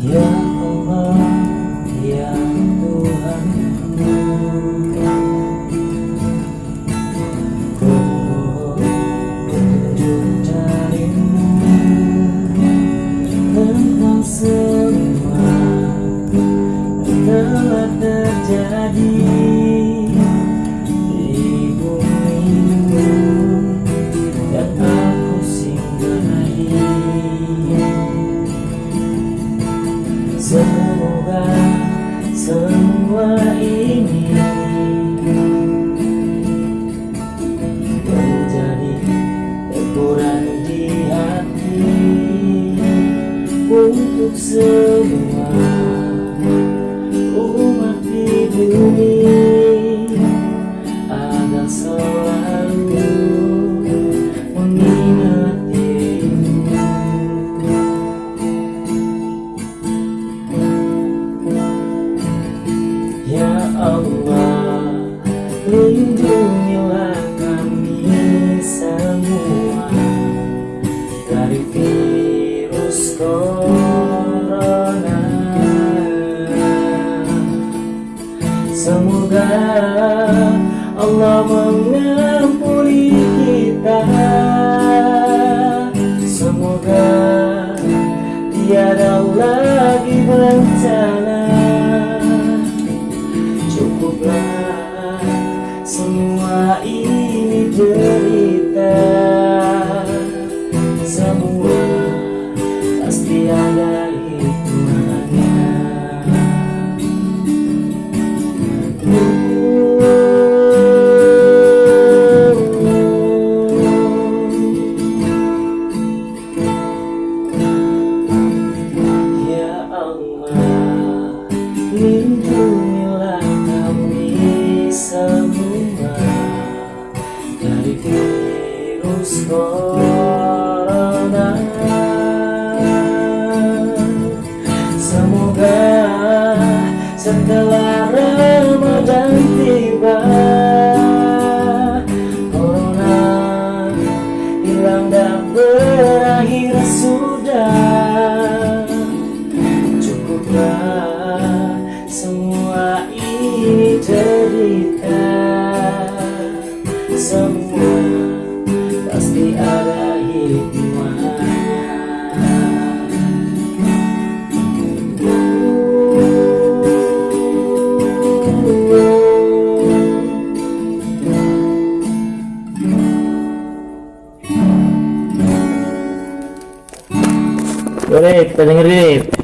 Ya Allah, Ya Tuhanku Ku butuh darimu Tentang semua yang telah terjadi. Semoga semua ini Menjadi teguran di hati Untuk semua. Semoga Allah mengampuni kita. Semoga tiada lagi corona. Semoga setelah Ramadan tiba, corona hilang dan berakhir sudah. Cukuplah semua ini derita Semua Rip, kita dengerin